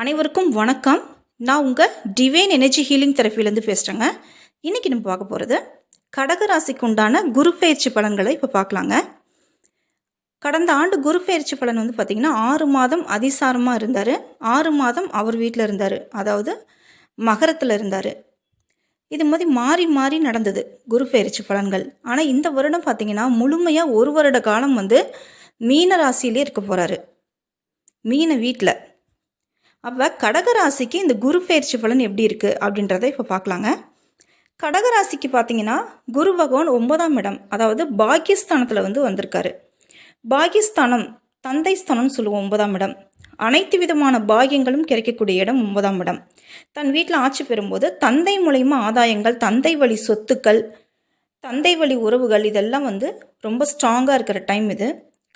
அனைவருக்கும் வணக்கம். நான் உங்கள் டிவைன் எனர்ஜி ஹீலிங் தெரப்பிலேருந்து பேசுகிறேங்க இன்றைக்கி நம்ம பார்க்க போகிறது கடக ராசிக்கு உண்டான குரு பயிற்சி பலன்களை இப்போ பார்க்கலாங்க. கடந்த ஆண்டு குரு பயிற்சி பலன் வந்து பார்த்திங்கன்னா ஆறு மாதம் அதிசாரமாக இருந்தார். ஆறு மாதம் அவர் வீட்டில் இருந்தார். அதாவது மகரத்தில் இருந்தார். இது மாதிரி மாறி மாறி நடந்தது குரு பயிற்சி பலன்கள். ஆனால் இந்த வருடம் பார்த்திங்கன்னா முழுமையாக ஒரு வருட காலம் வந்து மீன ராசியிலே இருக்க போகிறாரு மீன வீட்டில் அப்போ கடகராசிக்கு இந்த குரு பயிற்சி பலன் எப்படி இருக்குது அப்படின்றத இப்போ பார்க்கலாங்க. கடகராசிக்கு பார்த்தீங்கன்னா குரு பகவான் ஒன்பதாம் இடம் அதாவது பாகிஸ்தானத்தில் வந்து வந்திருக்காரு. பாகிஸ்தானம் தந்தை ஸ்தானம்னு சொல்லுவோம் ஒன்பதாம் இடம். அனைத்து விதமான பாகியங்களும் கிடைக்கக்கூடிய இடம் ஒன்பதாம் இடம். தன் வீட்டில் ஆட்சி பெறும்போது தந்தை மூலயமா ஆதாயங்கள் தந்தை வழி சொத்துக்கள் தந்தை வழி உறவுகள் இதெல்லாம் வந்து ரொம்ப ஸ்ட்ராங்காக இருக்கிற டைம் இது.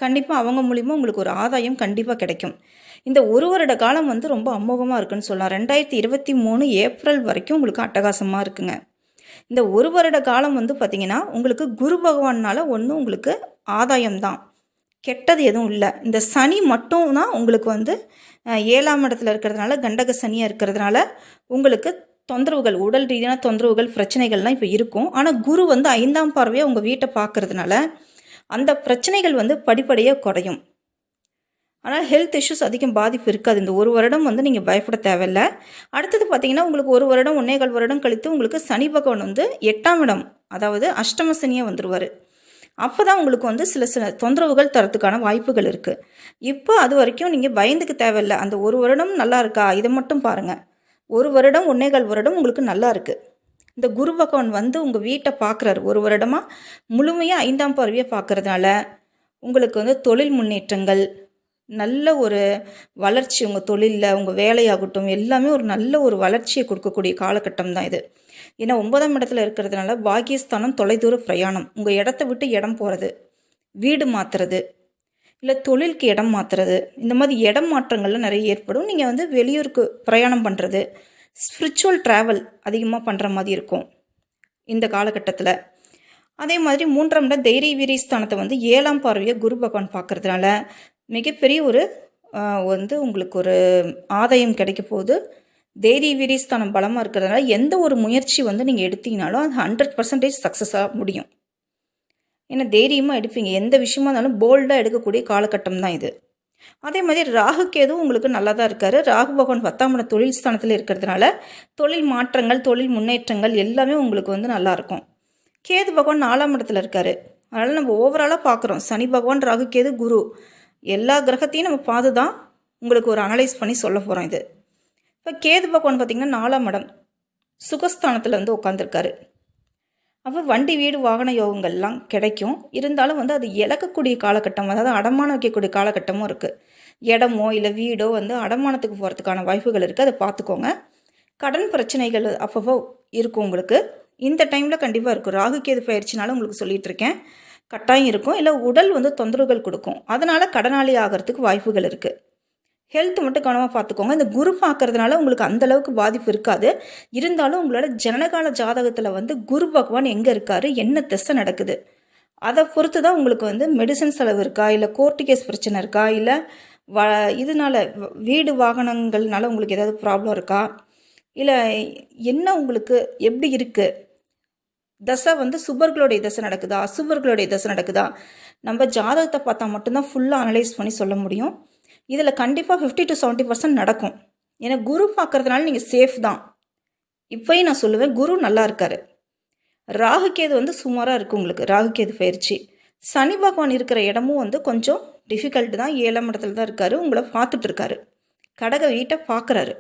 கண்டிப்பாக அவங்க மூலிமா உங்களுக்கு ஒரு ஆதாயம் கண்டிப்பாக கிடைக்கும். இந்த ஒரு வருட காலம் வந்து ரொம்ப அமோகமாக இருக்குன்னு சொல்லலாம். ரெண்டாயிரத்தி இருபத்தி மூணு ஏப்ரல் வரைக்கும் உங்களுக்கு அட்டகாசமாக இருக்குங்க. இந்த ஒரு வருட காலம் வந்து பார்த்திங்கன்னா உங்களுக்கு குரு பகவானால் ஒன்றும் உங்களுக்கு ஆதாயம் தான். கெட்டது எதுவும் இல்லை. இந்த சனி மட்டும் தான் உங்களுக்கு வந்து ஏழாம் இடத்துல இருக்கிறதுனால கண்டக சனியாக இருக்கிறதுனால உங்களுக்கு தொந்தரவுகள் உடல் ரீதியான தொந்தரவுகள் பிரச்சனைகள்லாம் இப்போ இருக்கும். ஆனால் குரு வந்து ஐந்தாம் பார்வையாக உங்கள் வீட்டை பார்க்குறதுனால அந்த பிரச்சனைகள் வந்து படிப்படியாக குறையும். ஆனால் ஹெல்த் இஷ்யூஸ் அதிகம் பாதிப்பு இருக்காது. இந்த ஒரு வருடம் வந்து நீங்கள் பயப்பட தேவையில்ல. அடுத்தது பார்த்தீங்கன்னா உங்களுக்கு ஒரு வருடம் ஒன்னேகால் வருடம் கழித்து உங்களுக்கு சனி பகவான் வந்து எட்டாம் இடம் அதாவது அஷ்டம சனியாக வந்துடுவார் அப்போ தான் உங்களுக்கு வந்து சில சில தொந்தரவுகள் தரத்துக்கான வாய்ப்புகள் இருக்குது இப்போ அது வரைக்கும் நீங்கள் பயந்துக்க தேவையில்லை. அந்த ஒரு வருடம் நல்லா இருக்கா? இதை மட்டும் பாருங்கள் ஒரு வருடம் ஒன்னேகால் வருடம் உங்களுக்கு நல்லா இருக்குது இந்த குரு பகவான் வந்து உங்கள் வீட்டை பார்க்குறாரு. ஒரு வருடமாக முழுமையாக ஐந்தாம் பார்வையை பார்க்கறதுனால உங்களுக்கு வந்து தொழில் முன்னேற்றங்கள் நல்ல ஒரு வளர்ச்சி உங்கள் தொழிலில் உங்கள் வேலையாகட்டும் எல்லாமே ஒரு நல்ல ஒரு வளர்ச்சியை கொடுக்கக்கூடிய காலகட்டம் தான் இது. ஏன்னா ஒன்பதாம் இடத்துல இருக்கிறதுனால பாகியஸ்தானம் தொலைதூர பிரயாணம் உங்கள் இடத்த விட்டு இடம் போகிறது வீடு மாற்றுறது இல்லை தொழிலுக்கு இடம் மாற்றுறது இந்த மாதிரி இடம் மாற்றங்கள்லாம் நிறைய ஏற்படும். நீங்கள் வந்து வெளியூருக்கு பிரயாணம் பண்ணுறது ஸ்பிரிச்சுவல் ட்ராவல் அதிகமாக பண்ணுற மாதிரி இருக்கும் இந்த காலகட்டத்தில். அதே மாதிரி மூன்றாம் இடம் தைரிய வீரியஸ்தானத்தை வந்து ஏழாம் பார்வையை குரு பகவான் பார்க்கறதுனால மிகப்பெரிய ஒரு வந்து உங்களுக்கு ஒரு ஆதாயம் கிடைக்க போது தைரிய வீரிய ஸ்தானம் பலமாக இருக்கிறதுனால எந்த ஒரு முயற்சி வந்து நீங்கள் எடுத்தீங்கனாலும் அது ஹண்ட்ரட் பர்சன்டேஜ் சக்ஸஸாக முடியும். ஏன்னா தைரியமாக எடுப்பீங்க. எந்த விஷயமா இருந்தாலும் போல்டாக எடுக்கக்கூடிய காலகட்டம் தான் இது. அதே மாதிரி ராகு கேதுவும் உங்களுக்கு நல்லா தான் இருக்காரு. ராகு பகவான் பத்தாம் இடம் தொழில் ஸ்தானத்தில் இருக்கிறதுனால தொழில் மாற்றங்கள் தொழில் முன்னேற்றங்கள் எல்லாமே உங்களுக்கு வந்து நல்லா இருக்கும். கேது பகவான் நாலாம் இடத்துல இருக்காரு. அதனால் நம்ம ஓவராலாக பார்க்குறோம் சனி பகவான் ராகு கேது குரு எல்லா கிரகத்தையும் நம்ம பார்த்து தான் உங்களுக்கு ஒரு அனலைஸ் பண்ணி சொல்ல போகிறோம் இது. இப்போ கேது பகவான் பார்த்திங்கன்னா நாலாம் இடம் சுகஸ்தானத்தில் வந்து உட்காந்துருக்காரு அப்போ வண்டி வீடு வாகன யோகங்கள்லாம் கிடைக்கும். இருந்தாலும் வந்து அது இழக்கக்கூடிய காலகட்டம் அதாவது அடமானம் வைக்கக்கூடிய காலகட்டமும் இருக்குது இடமோ இல்லை வீடோ வந்து அடமானத்துக்கு போகிறதுக்கான வாய்ப்புகள் இருக்குது அதை பார்த்துக்கோங்க. கடன் பிரச்சனைகள் அப்பப்போ இருக்கும் உங்களுக்கு. இந்த டைமில் கண்டிப்பாக இருக்கும் ராகு பயிற்சினாலும் உங்களுக்கு சொல்லிட்டு இருக்கேன். கட்டாயம் இருக்கும். இல்லை உடல் வந்து தொந்தரவுகள் கொடுக்கும். அதனால் கடனாளி ஆகிறதுக்கு வாய்ப்புகள் இருக்குது ஹெல்த் மட்டும் கவனமாக பார்த்துக்கோங்க. இந்த குரு பார்க்கறதுனால உங்களுக்கு அந்த அளவுக்கு பாதிப்பு இருக்காது. இருந்தாலும் உங்களோட ஜனனகால ஜாதகத்தில் வந்து குரு பகவான் எங்கே இருக்காரு? என்ன திசை நடக்குது? அதை பொறுத்து தான் உங்களுக்கு வந்து மெடிசன் செலவு இருக்கா? இல்லை கோர்ட்டு கேஸ் பிரச்சனை இருக்கா? இல்லை வ இதனால வீடு வாகனங்கள்னால உங்களுக்கு ஏதாவது ப்ராப்ளம் இருக்கா? இல்லை என்ன உங்களுக்கு எப்படி இருக்குது தசை வந்து சுபர்களுடைய தசை நடக்குதா? அசுபர்களுடைய தசை நடக்குதா? நம்ம ஜாதகத்தை பார்த்தா மட்டும்தான் ஃபுல்லாக அனலைஸ் பண்ணி சொல்ல முடியும். இதில் கண்டிப்பாக ஃபிஃப்டி டு செவன்ட்டி பர்சன்ட் நடக்கும். ஏன்னா குரு பார்க்கறதுனால நீங்கள் சேஃப் தான். இப்போயும் நான் சொல்லுவேன் குரு நல்லா இருக்காரு. ராகுகேது வந்து சுமாராக இருக்குது உங்களுக்கு ராகுகேது பயிற்சி. சனி பகவான் இருக்கிற இடமும் வந்து கொஞ்சம் டிஃபிகல்ட் தான். ஏழாம் இடத்துல தான் இருக்காரு உங்களை பார்த்துட்டு இருக்காரு. கடக வீட்டை பார்க்குறாரு.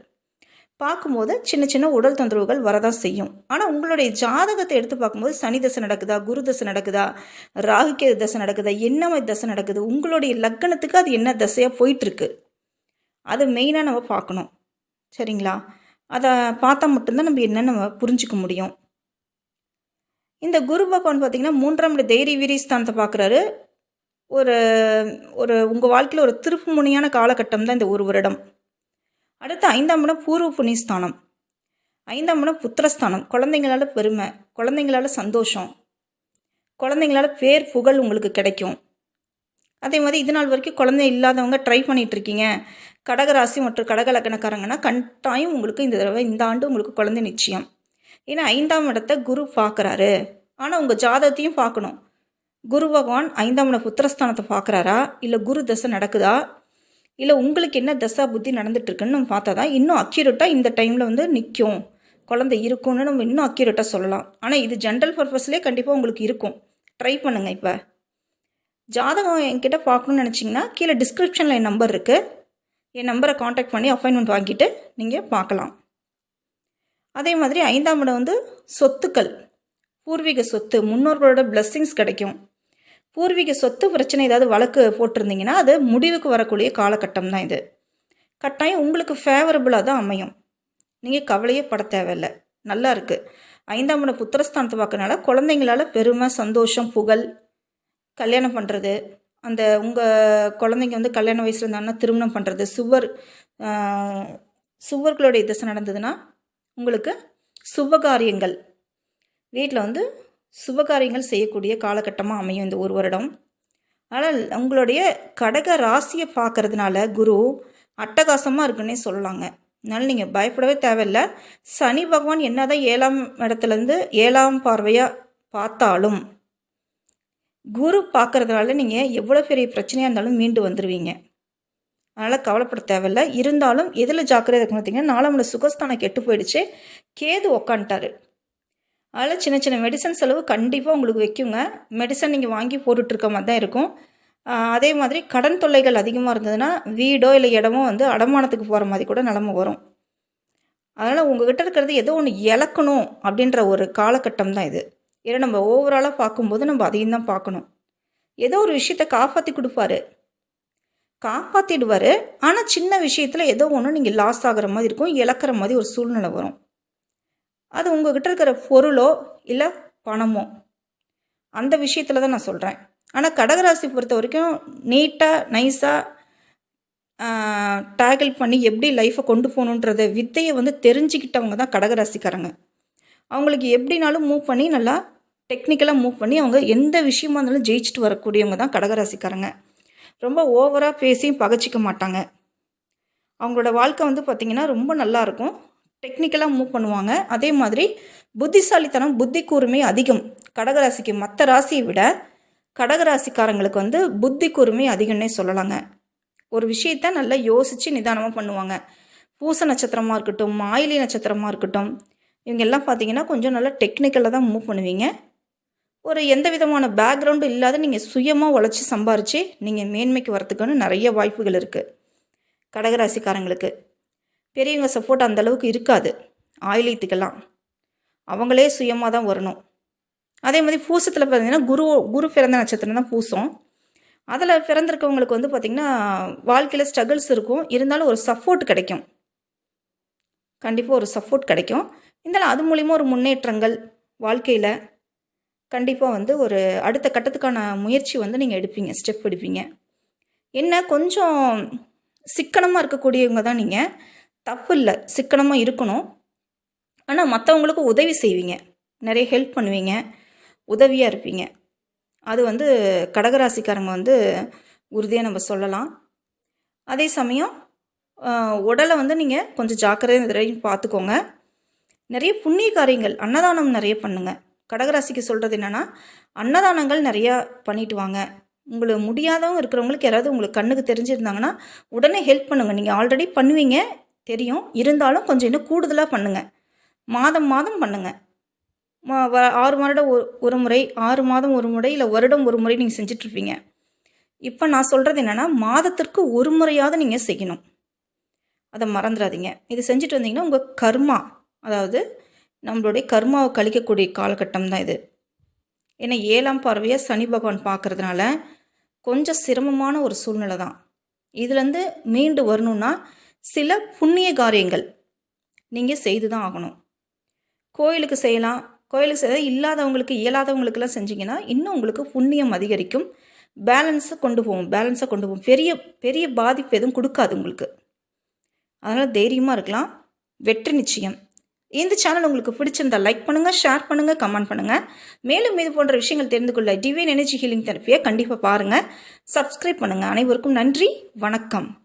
பார்க்கும்போது சின்ன சின்ன உடல் தொந்தரவுகள் வரதான் செய்யும். ஆனால் உங்களுடைய ஜாதகத்தை எடுத்து பார்க்கும்போது சனி தசை நடக்குதா குரு தசை நடக்குதா ராகுகேது தசை நடக்குதா என்ன மாதிரி தசை நடக்குது உங்களுடைய லக்கணத்துக்கு அது என்ன தசையாக போயிட்டுருக்கு அது மெயினாக நம்ம பார்க்கணும். சரிங்களா? அதை பார்த்தா மட்டும்தான் நம்ம என்ன நம்ம புரிஞ்சிக்க முடியும். இந்த குரு பகவான் பார்த்தீங்கன்னா மூன்றாம் தைரிய வீரியஸ்தானத்தை பார்க்குறாரு. ஒரு ஒரு உங்கள் வாழ்க்கையில் ஒரு திருப்பு முனையான காலகட்டம் தான் இந்த ஒரு வருடம். அடுத்து ஐந்தாம் இடம் பூர்வ புண்ணியஸ்தானம். ஐந்தாம் இடம் புத்திரஸ்தானம். குழந்தைங்களால பெருமை குழந்தைங்களால சந்தோஷம் குழந்தைங்களால பேர் புகழ் உங்களுக்கு கிடைக்கும். அதே மாதிரி இது நாள் வரைக்கும் குழந்தை இல்லாதவங்க ட்ரை பண்ணிகிட்ருக்கீங்க இருக்கீங்க. கடகராசி மற்றும் கடக லக்கணக்காரங்கன்னா கட்டாயம் உங்களுக்கு இந்த தடவை இந்த ஆண்டு உங்களுக்கு குழந்தை நிச்சயம். ஏன்னா ஐந்தாம் இடத்தை குரு பார்க்குறாரு. ஆனால் உங்கள் ஜாதகத்தையும் பார்க்கணும். குரு பகவான் ஐந்தாம் இட புத்திரஸ்தானத்தை பார்க்குறாரா? இல்லை குரு தசை நடக்குதா? இல்லை உங்களுக்கு என்ன தசா புத்தி நடந்துட்டுருக்குன்னு நம்ம பார்த்தா தான் இன்னும் அக்யூரேட்டாக இந்த டைமில் வந்து நிற்கும் குழந்தை இருக்கும்னு நம்ம இன்னும் அக்யூரேட்டாக சொல்லலாம். ஆனால் இது ஜென்ரல் பர்பஸ்லேயே கண்டிப்பாக உங்களுக்கு இருக்கும். ட்ரை பண்ணுங்கள் இப்போ. ஜாதகம் என்கிட்ட பார்க்கணுன்னு நினச்சிங்கன்னா கீழே டிஸ்கிரிப்ஷனில் என் நம்பர் இருக்குது என் நம்பரை காண்டாக்ட் பண்ணி அப்பாயின்மெண்ட் வாங்கிட்டு நீங்கள் பார்க்கலாம். அதே மாதிரி ஐந்தாம் இடம் வந்து சொத்துக்கள். பூர்வீக சொத்து முன்னோர்களோட பிளஸ்ஸிங்ஸ் கிடைக்கும். பூர்வீக சொத்து பிரச்சனை ஏதாவது வழக்கு போட்டிருந்தீங்கன்னா அது முடிவுக்கு வரக்கூடிய காலகட்டம் தான் இது. கட்டாயம் உங்களுக்கு ஃபேவரபுளாக தான் அமையும். நீங்கள் கவலையே பட தேவையில்லை. நல்லா இருக்குது ஐந்தாம் இடம் புத்திரஸ்தானத்தை பார்க்கறனால குழந்தைங்களால பெருமை சந்தோஷம் புகழ் கல்யாணம் பண்ணுறது அந்த உங்கள் குழந்தைங்க வந்து கல்யாண வயசில் இருந்தாங்கன்னா திருமணம் பண்ணுறது சுவர் சுவர்களுடைய திசை நடந்ததுன்னா உங்களுக்கு சுபகாரியங்கள். வீட்டில் வந்து சுபகாரியங்கள் செய்யக்கூடிய காலகட்டமாக அமையும் இந்த ஒரு வருடம். ஆனால் உங்களுடைய கடக ராசியை பார்க்கறதுனால குரு அட்டகாசமாக இருக்குன்னே சொல்லலாங்க. அதனால் நீங்கள் பயப்படவே தேவையில்ல. சனி பகவான் என்னதான் ஏழாம் இடத்துலேருந்து ஏழாம் பார்வையாக பார்த்தாலும் குரு பார்க்கறதுனால நீங்கள் எவ்வளோ பெரிய பிரச்சனையாக இருந்தாலும் மீண்டு வந்துடுவீங்க அதனால் கவலைப்பட தேவையில்ல. இருந்தாலும் எதில் ஜாக்கிரதை இருக்கணும் பார்த்தீங்கன்னா நாலாமல சுகஸ்தானம் கெட்டு போயிடுச்சு. கேது உக்காந்துட்டாரு. அதில் சின்ன சின்ன மெடிசன் செலவு கண்டிப்பாக உங்களுக்கு வைக்குங்க. மெடிசன் நீங்கள் வாங்கி போட்டுட்ருக்க மாதிரி தான் இருக்கும் அதே மாதிரி கடன் தொல்லைகள் அதிகமாக இருந்ததுன்னா வீடோ இல்லை இடமோ வந்து அடமானத்துக்கு போகிற மாதிரி கூட நிலமை வரும். அதனால் உங்ககிட்ட இருக்கிறது ஏதோ ஒன்று இழக்கணும் அப்படின்ற ஒரு காலகட்டம் தான் இது. ஏன்னா நம்ம ஓவராலாக பார்க்கும்போது நம்ம அதையும் தான் பார்க்கணும். ஏதோ ஒரு விஷயத்தை காப்பாற்றி கொடுப்பாரு. காப்பாற்றிடுவார் ஆனால் சின்ன விஷயத்தில் ஏதோ ஒன்று நீங்கள் லாஸ் ஆகிற மாதிரி இருக்கும் இழக்கிற மாதிரி ஒரு சூழ்நிலை வரும். அது உங்ககிட்ட இருக்கிற பொருளோ இல்லை பணமோ? அந்த விஷயத்தில் தான் நான் சொல்கிறேன் ஆனால் கடகராசி பொறுத்த வரைக்கும் நீட்டாக நைஸாக டேக்கிள் பண்ணி எப்படி லைஃப்பை கொண்டு போகணுன்றத வித்தையை வந்து தெரிஞ்சுக்கிட்டவங்க தான் கடகராசிக்காரங்க. அவங்களுக்கு எப்படினாலும் மூவ் பண்ணி நல்லா டெக்னிக்கலாக மூவ் பண்ணி அவங்க எந்த விஷயமா இருந்தாலும் ஜெயிச்சுட்டு வரக்கூடியவங்க தான் கடகராசிக்காரங்க. ரொம்ப ஓவராக பேசியும் பகச்சிக்க மாட்டாங்க. அவங்களோட வாழ்க்கை வந்து பார்த்திங்கன்னா ரொம்ப நல்லா இருக்கும். டெக்னிக்கலாக மூவ் பண்ணுவாங்க. அதே மாதிரி புத்திசாலித்தனம் புத்தி கூர்மை அதிகம். கடகராசிக்கு மற்ற ராசியை விட கடகராசிக்காரங்களுக்கு வந்து புத்தி கூர்மை அதிகம்னே சொல்லலாங்க. ஒரு விஷயத்த நல்லா யோசித்து நிதானமாக பண்ணுவாங்க. பூச நட்சத்திரமாக இருக்கட்டும் மாயிலி நட்சத்திரமாக இருக்கட்டும் இவங்க எல்லாம் பார்த்தீங்கன்னா கொஞ்சம் நல்லா டெக்னிக்கலாக தான் மூவ் பண்ணுவீங்க. ஒரு எந்த விதமான பேக்ரவுண்டும் இல்லாத நீங்கள் சுயமாக உழைச்சி சம்பாரித்து நீங்கள் மேன்மைக்கு வரத்துக்குன்னு நிறைய வாய்ப்புகள் இருக்குது கடகராசிக்காரங்களுக்கு. பெரியவங்க சப்போர்ட் அந்தளவுக்கு இருக்காது. ஆயிலியத்துக்கெல்லாம் அவங்களே சுயமாக தான் வரணும். அதே மாதிரி பூசத்தில் பார்த்தீங்கன்னா குரு குரு பிறந்த நட்சத்திரம் தான் பூசம். அதில் பிறந்திருக்கவங்களுக்கு வந்து பார்த்திங்கன்னா வாழ்க்கையில் ஸ்ட்ரகிள்ஸ் இருக்கும். இருந்தாலும் ஒரு சப்போர்ட் கிடைக்கும். கண்டிப்பாக ஒரு சப்போர்ட் கிடைக்கும். இருந்தாலும் அது மூலிமா ஒரு முன்னேற்றங்கள் வாழ்க்கையில் கண்டிப்பாக வந்து ஒரு அடுத்த கட்டத்துக்கான முயற்சி வந்து நீங்கள் எடுப்பீங்க ஸ்டெப் எடுப்பீங்க. என்ன கொஞ்சம் சிக்கனமாக இருக்கக்கூடியவங்க தான் நீங்கள் தப்பு இல்லை சிக்கனமாக இருக்கணும். ஆனால் மற்றவங்களுக்கு உதவி செய்வீங்க. நிறைய ஹெல்ப் பண்ணுவீங்க. உதவியாக இருப்பீங்க. அது வந்து கடகராசிக்காரங்க வந்து உறுதியாக நம்ம சொல்லலாம். அதே சமயம் உடலை வந்து நீங்கள் கொஞ்சம் ஜாக்கிரதையாக வரையும் பார்த்துக்கோங்க. நிறைய புண்ணிய காரியங்கள் அன்னதானம் நிறைய பண்ணுங்க. கடகராசிக்கு சொல்கிறது என்னென்னா அன்னதானங்கள் நிறையா பண்ணிட்டு வாங்க. உங்களுக்கு முடியாதவங்க இருக்கிறவங்களுக்கு யாராவது உங்களுக்கு கண்ணுக்கு தெரிஞ்சிருந்தாங்கன்னா உடனே ஹெல்ப் பண்ணுங்கள் நீங்கள் ஆல்ரெடி பண்ணுவீங்க. தெரியும். இருந்தாலும் கொஞ்சம் இன்னும் கூடுதலாக பண்ணுங்கள் மாதம் மாதம் பண்ணுங்கள் வ- ஆறு வருடம் ஒரு முறை ஆறு மாதம் ஒரு முறை இல்லை வருடம் ஒரு முறை நீங்கள் செஞ்சிட்ருப்பீங்க. இப்போ நான் சொல்கிறது என்னென்னா மாதத்திற்கு ஒரு முறையாவது நீங்கள் செய்யணும். அதை மறந்துடாதீங்க இது செஞ்சுட்டு வந்தீங்கன்னா உங்கள் கர்மா அதாவது நம்மளுடைய கர்மாவை கழிக்கக்கூடிய காலகட்டம் தான் இது. ஏன்னா ஏழாம் பார்வையாக சனி பகவான் பார்க்கறதுனால கொஞ்சம் சிரமமான ஒரு சூழ்நிலை தான். இதுலேருந்து மீண்டு வரணுன்னா சில புண்ணிய காரியங்கள் நீங்கள் செய்து தான் ஆகணும். கோயிலுக்கு செய்யலாம். கோயிலுக்கு செய்ய இல்லாதவங்களுக்கு இயலாதவங்களுக்கெல்லாம் செஞ்சீங்கன்னா இன்னும் உங்களுக்கு புண்ணியம் அதிகரிக்கும். பேலன்ஸை கொண்டு போவோம். பேலன்ஸை கொண்டு போவோம். பெரிய பெரிய பாதிப்பு எதுவும் கொடுக்காது உங்களுக்கு. அதனால் தைரியமாக இருக்கலாம். வெற்றி நிச்சயம். இந்த சேனல் உங்களுக்கு பிடிச்சிருந்தா லைக் பண்ணுங்கள் ஷேர் பண்ணுங்கள் கமெண்ட் பண்ணுங்கள் மேலும் இது போன்ற விஷயங்கள் தெரிந்து கொள்ள டிவைன் எனர்ஜி ஹீலிங் தெரப்பியை கண்டிப்பாக பாருங்கள் சப்ஸ்கிரைப் பண்ணுங்கள் அனைவருக்கும் நன்றி. வணக்கம்.